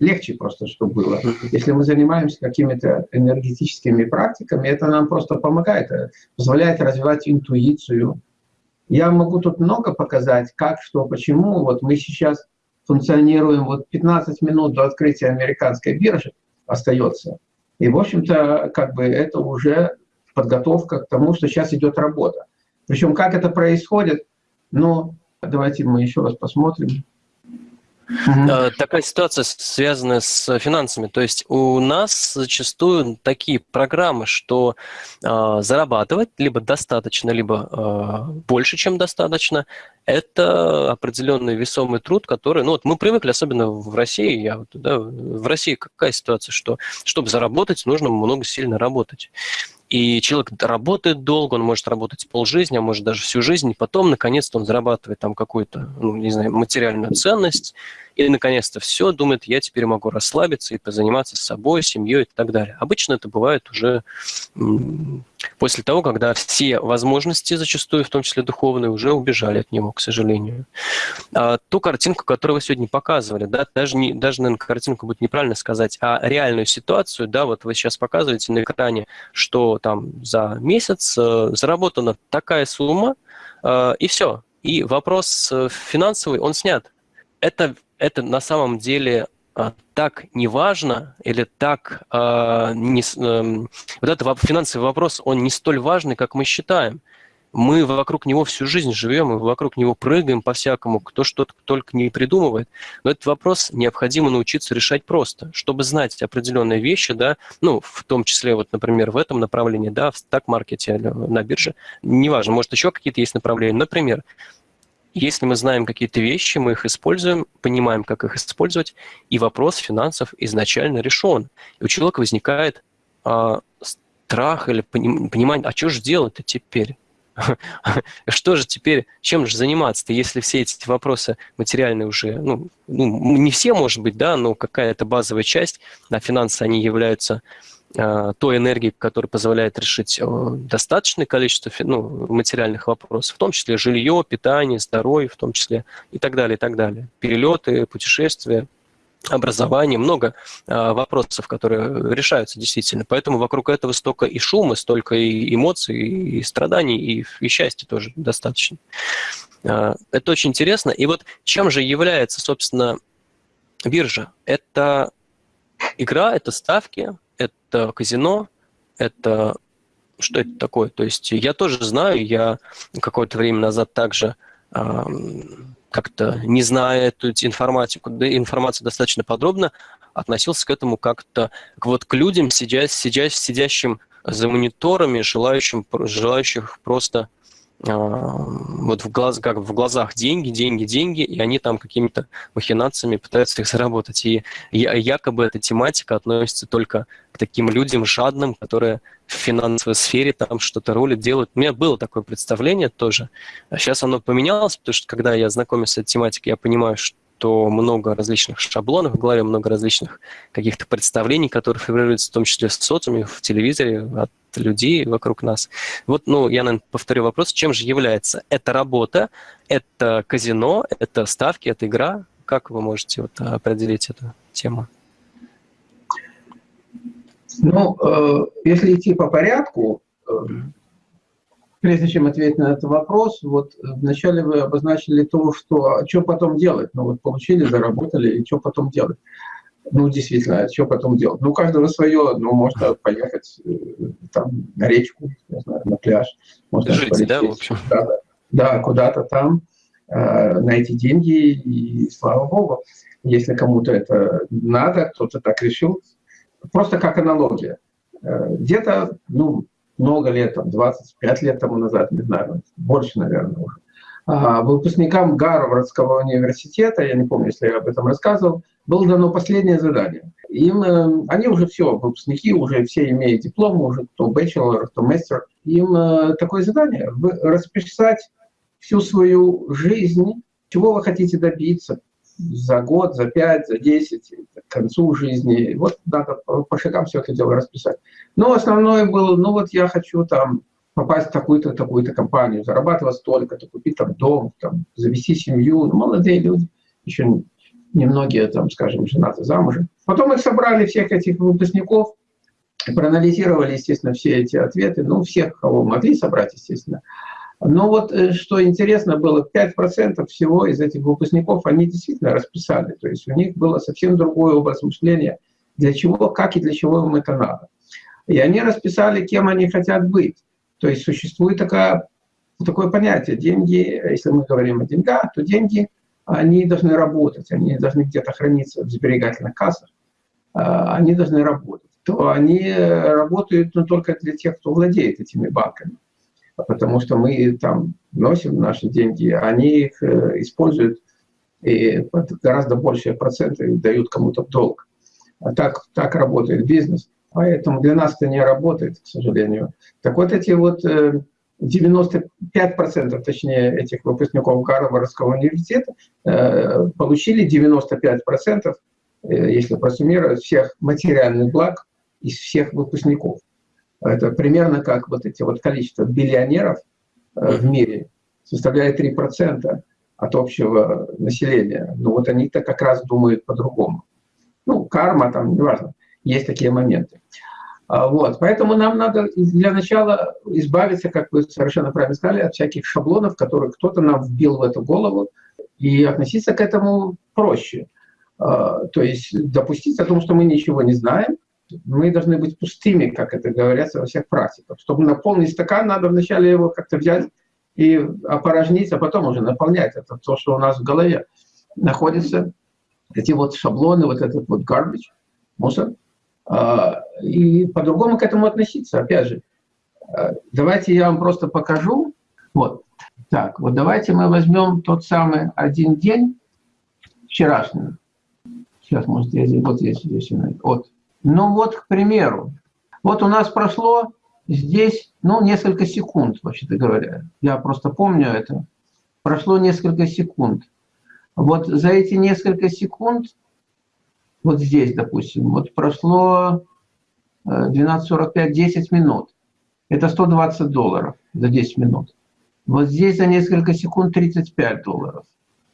легче просто, чтобы было. Если мы занимаемся какими-то энергетическими практиками, это нам просто помогает, э, позволяет развивать интуицию. Я могу тут много показать, как, что, почему. Вот мы сейчас функционируем, вот 15 минут до открытия американской биржи остается. И, в общем-то, как бы это уже подготовка к тому, что сейчас идет работа. Причем как это происходит, ну, давайте мы еще раз посмотрим. Угу. Такая ситуация связана с финансами. То есть у нас зачастую такие программы, что э, зарабатывать либо достаточно, либо э, больше, чем достаточно, это определенный весомый труд, который, ну вот мы привыкли, особенно в России, я вот, да, в России какая ситуация, что чтобы заработать, нужно много сильно работать. И человек работает долго, он может работать полжизни, а может даже всю жизнь, и потом, наконец-то, он зарабатывает там какую-то, ну, не знаю, материальную ценность, и, наконец-то, все, думает, я теперь могу расслабиться и позаниматься с собой, семьей и так далее. Обычно это бывает уже после того, когда все возможности, зачастую, в том числе духовные, уже убежали от него, к сожалению. А ту картинку, которую вы сегодня показывали, да, даже, не, даже, наверное, картинку будет неправильно сказать, а реальную ситуацию, да, вот вы сейчас показываете на экране, что там за месяц э, заработана такая сумма, э, и все. И вопрос э, финансовый, он снят. Это, это на самом деле а, так неважно или так а, не, эм, вот этот финансовый вопрос, он не столь важный, как мы считаем. Мы вокруг него всю жизнь живем, мы вокруг него прыгаем по-всякому, кто что-то только не придумывает. Но этот вопрос необходимо научиться решать просто, чтобы знать определенные вещи, да, ну, в том числе, вот, например, в этом направлении, да, в стак-маркете, на бирже, неважно, может, еще какие-то есть направления. Например, если мы знаем какие-то вещи, мы их используем, понимаем, как их использовать, и вопрос финансов изначально решен. И у человека возникает а, страх или понимание, а что же делать-то теперь? Что же теперь, чем же заниматься-то, если все эти вопросы материальные уже, ну, ну не все, может быть, да, но какая-то базовая часть, а финансы, они являются той энергии, которая позволяет решить достаточное количество ну, материальных вопросов, в том числе жилье, питание, здоровье, в том числе и так далее, и так далее. Перелеты, путешествия, образование, много а, вопросов, которые решаются действительно. Поэтому вокруг этого столько и шума, столько и эмоций, и страданий, и, и счастья тоже достаточно. Это очень интересно. И вот чем же является, собственно, биржа? Это игра, это ставки, это казино, это что это такое? То есть я тоже знаю, я какое-то время назад также э, как-то, не зная эту информатику, да, информацию достаточно подробно, относился к этому как-то вот к людям, сидя, сидя, сидящим за мониторами, желающим, желающих просто вот в, глаз, как в глазах деньги, деньги, деньги, и они там какими-то махинациями пытаются их заработать. И якобы эта тематика относится только к таким людям жадным, которые в финансовой сфере там что-то ролят, делают. У меня было такое представление тоже. А сейчас оно поменялось, потому что когда я знакомился с этой тематикой, я понимаю, что что много различных шаблонов в голове, много различных каких-то представлений, которые фигурируют в том числе в социуме, в телевизоре, от людей вокруг нас. Вот, ну, я, наверное, повторю вопрос, чем же является эта работа, это казино, это ставки, это игра? Как вы можете вот определить эту тему? Ну, э, если идти по порядку, э, Прежде чем ответить на этот вопрос, вот вначале вы обозначили то, что а что потом делать. Ну вот получили, заработали, и что потом делать. Ну, действительно, а что потом делать? Ну, у каждого свое, ну, можно поехать э, там на речку, не знаю, на пляж. Можно Жить, полететь, да, в общем? Да, да куда-то там, э, найти деньги, и слава богу. Если кому-то это надо, кто-то так решил. Просто как аналогия. Э, где-то, ну, много лет, там, 25 лет тому назад, не знаю, больше, наверное, уже. А, выпускникам Гарвардского университета, я не помню, если я об этом рассказывал, было дано последнее задание. Им, э, они уже все, выпускники, уже все имеют диплом, уже кто бachelor, кто мастер. Им э, такое задание – расписать всю свою жизнь, чего вы хотите добиться, за год, за пять, за десять, к концу жизни. Вот надо по шагам все это дело расписать. Но основное было, ну вот я хочу там попасть в такую-то, такую-то компанию, зарабатывать столько-то, купить там дом, там, завести семью. Ну, молодые люди, еще немногие там, скажем, женаты замужем. Потом их собрали, всех этих выпускников, проанализировали, естественно, все эти ответы, ну, всех, кого могли собрать, естественно. Но вот э, что интересно было, 5% всего из этих выпускников, они действительно расписали, то есть у них было совсем другой образ мышления, для чего, как и для чего им это надо. И они расписали, кем они хотят быть. То есть существует такая, такое понятие, деньги, если мы говорим о деньгах, то деньги – они должны работать, они должны где-то храниться в сберегательных кассах, а, они должны работать. То они работают ну, только для тех, кто владеет этими банками. Потому что мы там носим наши деньги, они их э, используют и гораздо большие проценты дают кому-то в долг. А так, так работает бизнес. Поэтому для нас это не работает, к сожалению. Так вот эти вот э, 95% точнее этих выпускников Гарвардского университета э, получили 95%, э, если просуммировать, всех материальных благ из всех выпускников. Это примерно как вот эти вот количество биллионеров э, в мире составляет 3% от общего населения. Но вот они-то как раз думают по-другому. Ну, карма там, неважно, есть такие моменты. А, вот. Поэтому нам надо для начала избавиться, как вы совершенно правильно сказали, от всяких шаблонов, которые кто-то нам вбил в эту голову, и относиться к этому проще. А, то есть допустить о том, что мы ничего не знаем, мы должны быть пустыми, как это говорится во всех практиках. Чтобы наполнить стакан, надо вначале его как-то взять и опорожнить, а потом уже наполнять. Это то, что у нас в голове находится. Эти вот шаблоны, вот этот вот garbage, мусор – а, и по-другому к этому относиться. Опять же, а, давайте я вам просто покажу. Вот. Так, вот давайте мы возьмем тот самый один день вчерашний. Сейчас, может, я здесь, вот здесь, здесь, вот. Ну вот, к примеру, вот у нас прошло здесь, ну, несколько секунд, вообще-то говоря. Я просто помню это. Прошло несколько секунд. Вот за эти несколько секунд вот здесь, допустим, вот прошло 12.45, 10 минут. Это 120 долларов за 10 минут. Вот здесь за несколько секунд 35 долларов.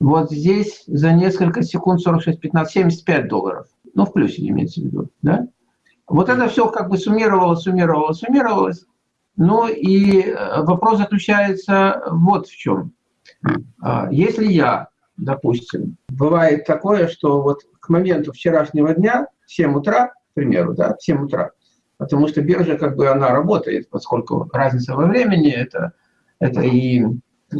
Вот здесь за несколько секунд 46, 15, 75 долларов. Ну, в плюсе имеется в виду, да? Вот это все как бы суммировалось, суммировалось, суммировалось. Ну и э, вопрос заключается вот в чем. А, если я допустим. Бывает такое, что вот к моменту вчерашнего дня, в 7 утра, к примеру, да, в 7 утра, потому что биржа как бы она работает, поскольку разница во времени это, это и,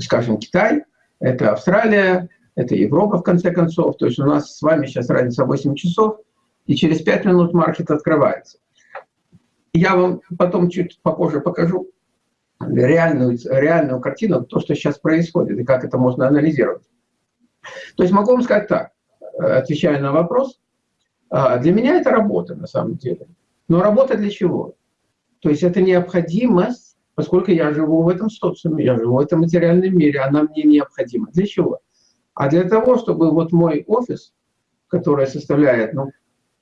скажем, Китай, это Австралия, это Европа в конце концов, то есть у нас с вами сейчас разница 8 часов, и через 5 минут маркет открывается. Я вам потом чуть попозже покажу реальную, реальную картину, то, что сейчас происходит, и как это можно анализировать. То есть могу вам сказать так, э, отвечая на вопрос, а, для меня это работа на самом деле. Но работа для чего? То есть это необходимость, поскольку я живу в этом социуме, я живу в этом материальном мире, она мне необходима. Для чего? А для того, чтобы вот мой офис, который составляет, ну,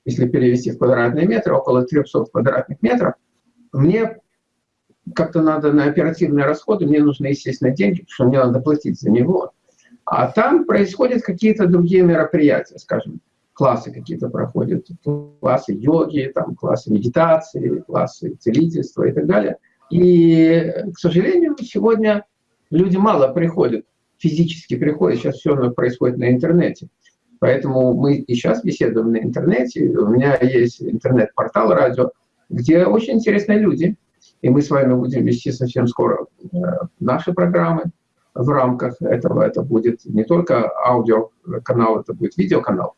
если перевести в квадратные метры, около 300 квадратных метров, мне как-то надо на оперативные расходы, мне нужны, естественно, деньги, потому что мне надо платить за него. А там происходят какие-то другие мероприятия, скажем, классы какие-то проходят, классы йоги, там, классы медитации, классы целительства и так далее. И, к сожалению, сегодня люди мало приходят, физически приходят, сейчас все происходит на интернете. Поэтому мы и сейчас беседуем на интернете. У меня есть интернет-портал радио, где очень интересные люди. И мы с вами будем вести совсем скоро э, наши программы в рамках этого. Это будет не только аудиоканал, это будет видеоканал,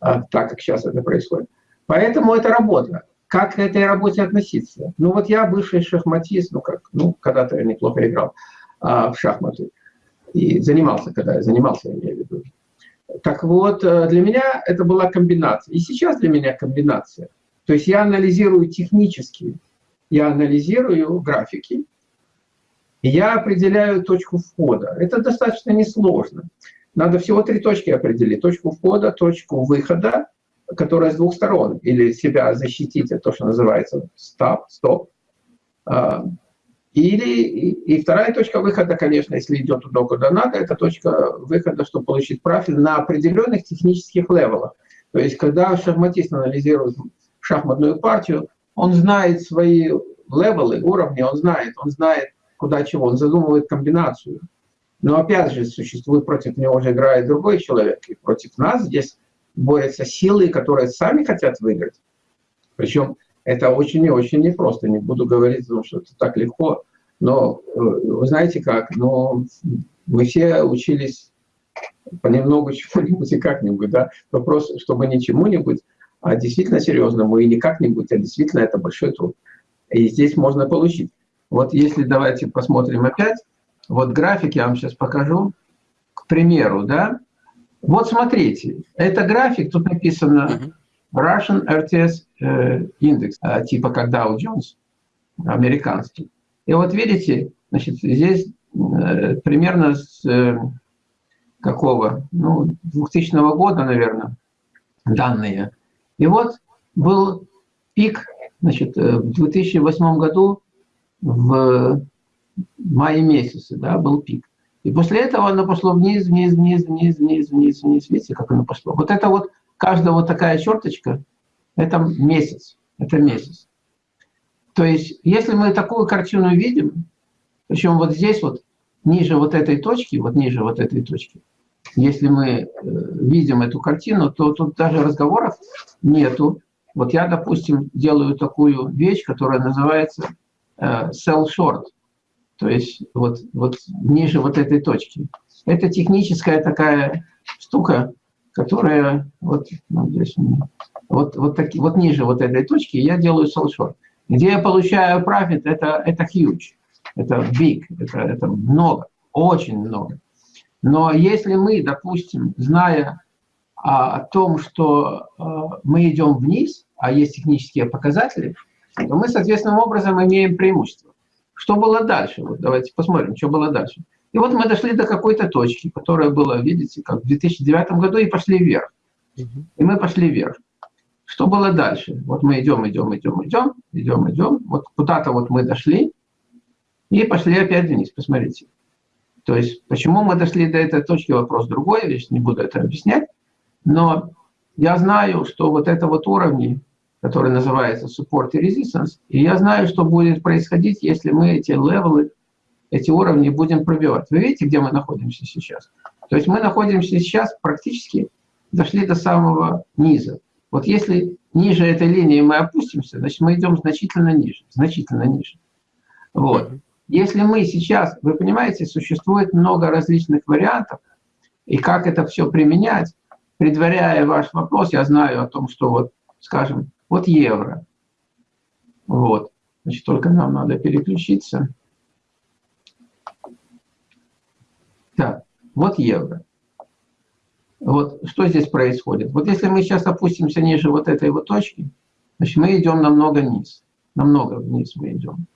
а, так как сейчас это происходит. Поэтому это работа. Как к этой работе относиться? Ну вот я бывший шахматист, ну как, ну когда-то я неплохо играл а, в шахматы. И занимался, когда я занимался, я имею в виду. Так вот, э, для меня это была комбинация. И сейчас для меня комбинация. То есть я анализирую технически, я анализирую графики, я определяю точку входа. Это достаточно несложно. Надо всего три точки определить. Точку входа, точку выхода, которая с двух сторон. Или себя защитить, это то, что называется стоп, стоп. Или, и, и вторая точка выхода, конечно, если идет туда, куда надо, это точка выхода, чтобы получить профиль на определенных технических левелах. То есть, когда шахматист анализирует шахматную партию, он знает свои левелы, уровни, он знает, он знает, куда чего, он задумывает комбинацию. Но опять же, существует против него уже играет другой человек, и против нас здесь борются силы, которые сами хотят выиграть. Причем это очень и очень непросто. Не буду говорить, что это так легко. Но э, вы знаете как, но мы все учились понемногу чему-нибудь и как-нибудь. Да? Вопрос, чтобы не чему-нибудь, а действительно серьезному и не как-нибудь, а действительно это большой труд. И здесь можно получить. Вот если давайте посмотрим опять, вот график я вам сейчас покажу, к примеру, да, вот смотрите, это график, тут написано Russian RTS э, индекс, э, типа как Dow Jones, американский. И вот видите, значит, здесь э, примерно с какого, ну, 2000 года, наверное, данные. И вот был пик, значит, в 2008 году в мае месяце, да, был пик. И после этого оно пошло вниз, вниз, вниз, вниз, вниз, вниз, вниз. Видите, как оно пошло? Вот это вот, каждая вот такая черточка, это месяц, это месяц. То есть, если мы такую картину видим, причем вот здесь вот, ниже вот этой точки, вот ниже вот этой точки, если мы э, видим эту картину, то тут даже разговоров нету. Вот я, допустим, делаю такую вещь, которая называется э, sell short – то есть вот, вот ниже вот этой точки. Это техническая такая штука, которая вот, ну, вот, вот, таки, вот ниже вот этой точки я делаю солшор. Где я получаю профит, это, это huge, это big, это, это много, очень много. Но если мы, допустим, зная о, том, что э, мы идем вниз, а есть технические показатели, то мы, соответственным образом, имеем преимущество. Что было дальше? Вот давайте посмотрим, что было дальше. И вот мы дошли до какой-то точки, которая была, видите, как в 2009 году, и пошли вверх. И мы пошли вверх. Что было дальше? Вот мы идем, идем, идем, идем, идем, идем. Вот куда-то вот мы дошли и пошли опять вниз. Посмотрите. То есть, почему мы дошли до этой точки, вопрос другой, я не буду это объяснять. Но я знаю, что вот это вот уровни, который называется support и resistance. И я знаю, что будет происходить, если мы эти левелы, эти уровни будем пробивать. Вы видите, где мы находимся сейчас? То есть мы находимся сейчас практически, дошли до самого низа. Вот если ниже этой линии мы опустимся, значит мы идем значительно ниже, значительно ниже. Вот. Если мы сейчас, вы понимаете, существует много различных вариантов, и как это все применять, предваряя ваш вопрос, я знаю о том, что вот, скажем, вот евро. Вот. Значит, только нам надо переключиться. Так, вот евро. Вот что здесь происходит? Вот если мы сейчас опустимся ниже вот этой вот точки, значит, мы идем намного вниз. Намного вниз мы идем.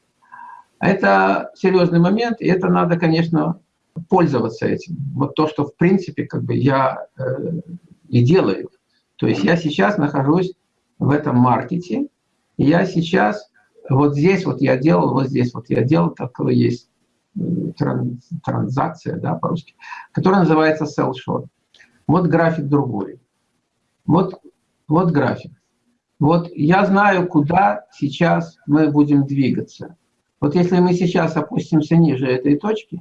Это серьезный момент, и это надо, конечно, пользоваться этим. Вот то, что, в принципе, как бы я э, и делаю. То есть я сейчас нахожусь в этом маркете. И я сейчас, вот здесь вот я делал, вот здесь вот я делал, такое есть транзакция, да, по-русски, которая называется sell short. Вот график другой. Вот, вот график. Вот я знаю, куда сейчас мы будем двигаться. Вот если мы сейчас опустимся ниже этой точки,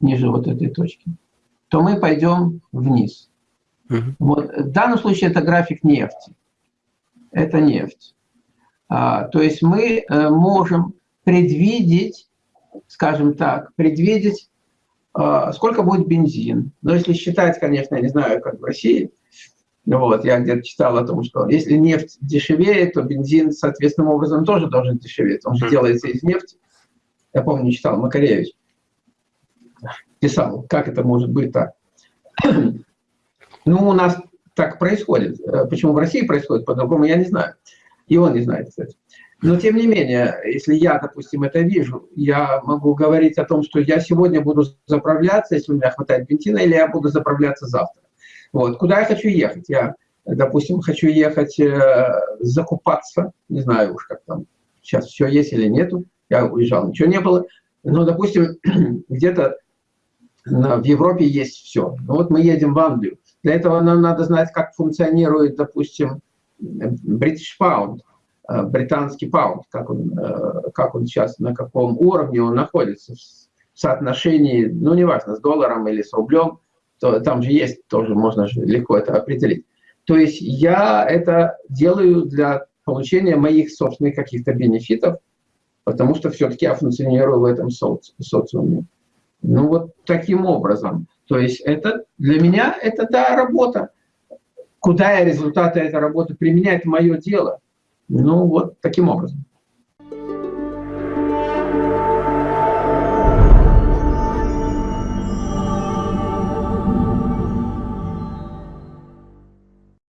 ниже вот этой точки, то мы пойдем вниз. Uh -huh. Вот, в данном случае это график нефти это нефть. А, то есть мы э, можем предвидеть, скажем так, предвидеть, сколько будет бензин. Но если считать, конечно, я не знаю, как в России, вот, я где-то читал о том, что если нефть дешевеет, то бензин соответственным образом тоже должен дешеветь. Он же делается из нефти. Я помню, читал Макаревич. Писал, как это может быть так. Ну, у нас так происходит. Э, почему в России происходит по-другому, я не знаю. И он не знает, кстати. Но тем не менее, если я, допустим, это вижу, я могу говорить о том, что я сегодня буду заправляться, если у меня хватает бензина, или я буду заправляться завтра. Вот. Куда я хочу ехать? Я, допустим, хочу ехать э, закупаться, не знаю уж, как там сейчас все есть или нету, Я уезжал, ничего не было. Но, допустим, где-то в Европе есть все. Ну вот мы едем в Англию. Для этого нам надо знать, как функционирует, допустим, British Pound, британский паунд, как он, э, как он сейчас, на каком уровне он находится в соотношении, ну, неважно, с долларом или с рублем, то там же есть, тоже можно же легко это определить. То есть я это делаю для получения моих собственных каких-то бенефитов, потому что все-таки я функционирую в этом соци социуме. Ну вот таким образом. То есть это для меня это да, работа. Куда я результаты этой работы применяю, это мое дело. Ну вот таким образом.